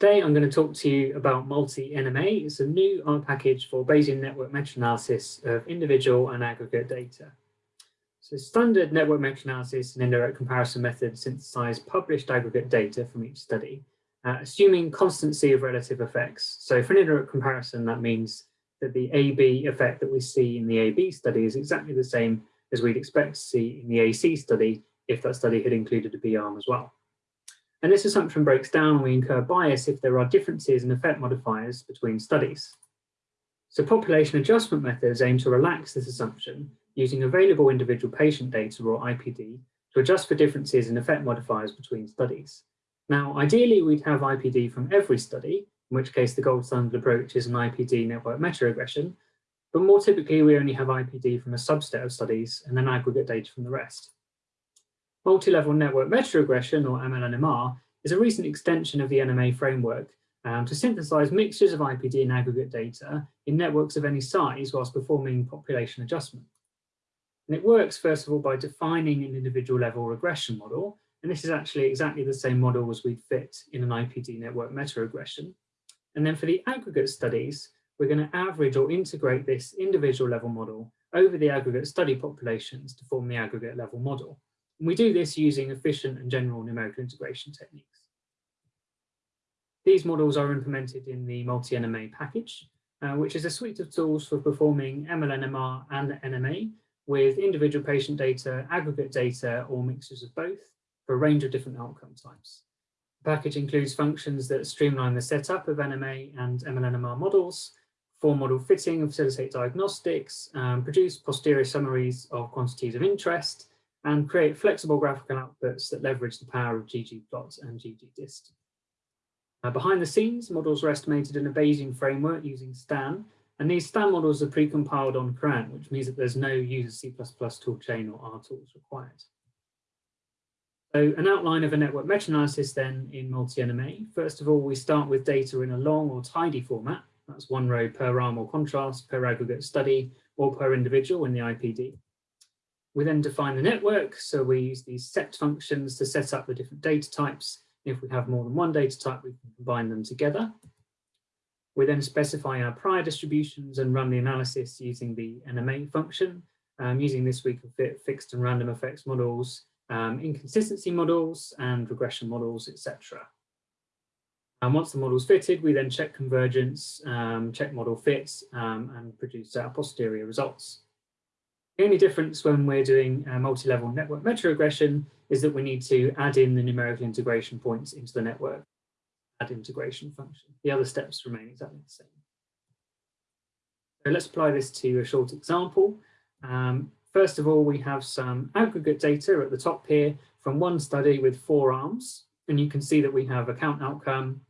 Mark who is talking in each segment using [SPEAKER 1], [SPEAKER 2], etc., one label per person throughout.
[SPEAKER 1] Today I'm going to talk to you about multi-NMA. It's a new R package for Bayesian network meta-analysis of individual and aggregate data. So standard network meta-analysis and indirect comparison methods synthesize published aggregate data from each study, uh, assuming constancy of relative effects. So for an indirect comparison, that means that the AB effect that we see in the AB study is exactly the same as we'd expect to see in the AC study if that study had included a B arm as well. And this assumption breaks down and we incur bias if there are differences in effect modifiers between studies. So population adjustment methods aim to relax this assumption using available individual patient data or IPD to adjust for differences in effect modifiers between studies. Now, ideally, we'd have IPD from every study, in which case the gold standard approach is an IPD network meta-regression, but more typically we only have IPD from a subset of studies and then aggregate data from the rest. Multi-level network meta-regression, or MLNMR, is a recent extension of the NMA framework um, to synthesize mixtures of IPD and aggregate data in networks of any size whilst performing population adjustment. And it works, first of all, by defining an individual level regression model. And this is actually exactly the same model as we'd fit in an IPD network meta-regression. And then for the aggregate studies, we're going to average or integrate this individual level model over the aggregate study populations to form the aggregate level model. And we do this using efficient and general numerical integration techniques. These models are implemented in the multi-NMA package, uh, which is a suite of tools for performing MLNMR and NMA with individual patient data, aggregate data, or mixtures of both for a range of different outcome types. The package includes functions that streamline the setup of NMA and MLNMR models, form model fitting and facilitate diagnostics, um, produce posterior summaries of quantities of interest, and create flexible graphical outputs that leverage the power of ggplot and ggdist. Uh, behind the scenes, models are estimated in a Bayesian framework using STAN, and these STAN models are pre-compiled on CRAN, which means that there's no user C++ toolchain or R tools required. So an outline of a network meta-analysis then in multi-NMA. First of all, we start with data in a long or tidy format. That's one row per arm or contrast, per aggregate study, or per individual in the IPD. We then define the network. So we use these set functions to set up the different data types. If we have more than one data type, we can combine them together. We then specify our prior distributions and run the analysis using the NMA function. Um, using this, we can fit fixed and random effects models, um, inconsistency models, and regression models, etc. And once the model is fitted, we then check convergence, um, check model fits, um, and produce our posterior results. The only difference when we're doing multi-level network meta-regression is that we need to add in the numerical integration points into the network, add integration function. The other steps remain exactly the same. So let's apply this to a short example. Um, first of all, we have some aggregate data at the top here from one study with four arms. And you can see that we have a count outcome,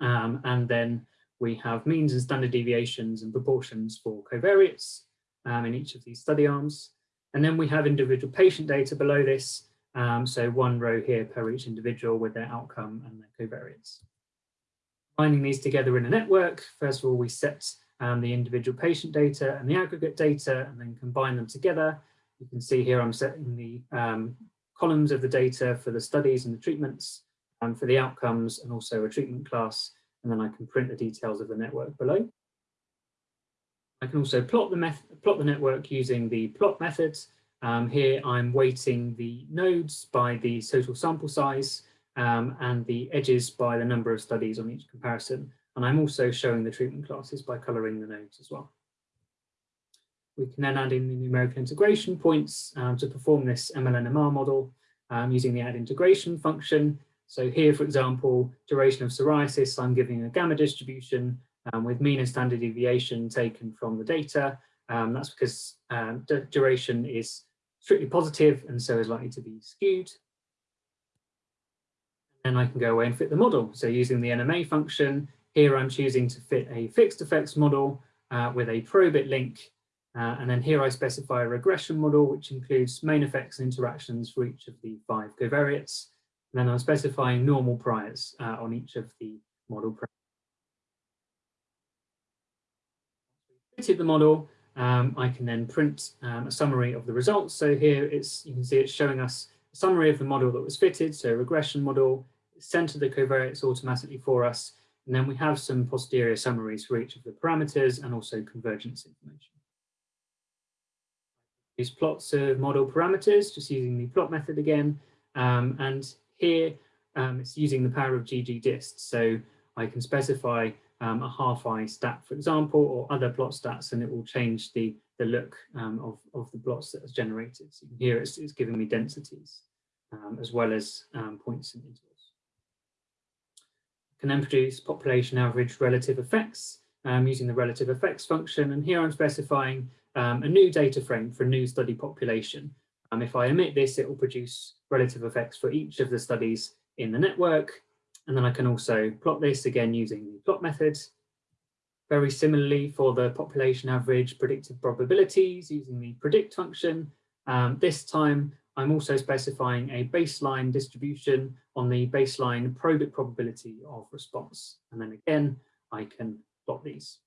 [SPEAKER 1] um, and then we have means and standard deviations and proportions for covariates um, in each of these study arms. And then we have individual patient data below this. Um, so one row here per each individual with their outcome and their covariates. Binding these together in a network, first of all, we set um, the individual patient data and the aggregate data and then combine them together. You can see here I'm setting the um, columns of the data for the studies and the treatments and for the outcomes and also a treatment class. And then I can print the details of the network below. I can also plot the, plot the network using the plot methods. Um, here I'm weighting the nodes by the total sample size um, and the edges by the number of studies on each comparison. And I'm also showing the treatment classes by colouring the nodes as well. We can then add in the numerical integration points um, to perform this MLNMR model um, using the add integration function. So here, for example, duration of psoriasis, I'm giving a gamma distribution um, with mean and standard deviation taken from the data. Um, that's because um, duration is strictly positive and so is likely to be skewed. And I can go away and fit the model. So using the NMA function, here I'm choosing to fit a fixed effects model uh, with a probit link. Uh, and then here I specify a regression model, which includes main effects and interactions for each of the five covariates. And then I'm specifying normal priors uh, on each of the model parameters. Fitted the model, um, I can then print um, a summary of the results. So here it's you can see it's showing us a summary of the model that was fitted, so regression model, centered the covariates automatically for us, And then we have some posterior summaries for each of the parameters and also convergence information. These plots of model parameters, just using the plot method again. Um, and here um, it's using the power of ggdist. So I can specify um, a half-eye stat, for example, or other plot stats, and it will change the, the look um, of, of the plots that is generated. So here it's, it's giving me densities um, as well as um, points and intervals. Can then produce population average relative effects um, using the relative effects function. And here I'm specifying um, a new data frame for a new study population. if I omit this, it will produce relative effects for each of the studies in the network. And then I can also plot this again using the plot method. Very similarly for the population average predictive probabilities using the predict function. Um, this time I'm also specifying a baseline distribution on the baseline probit probability of response. And then again, I can plot these.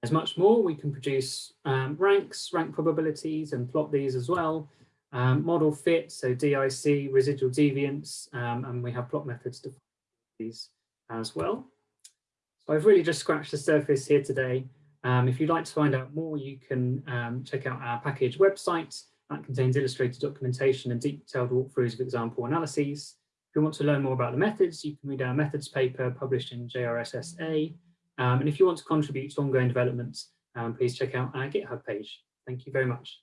[SPEAKER 1] There's much more. We can produce um, ranks, rank probabilities, and plot these as well. Um, model fit, so DIC, residual deviance, um, and we have plot methods to these as well. So I've really just scratched the surface here today. Um, if you'd like to find out more, you can um, check out our package website that contains illustrated documentation and detailed walkthroughs of example analyses. If you want to learn more about the methods, you can read our methods paper published in JRSSA. Um, and if you want to contribute to ongoing development, um, please check out our GitHub page. Thank you very much.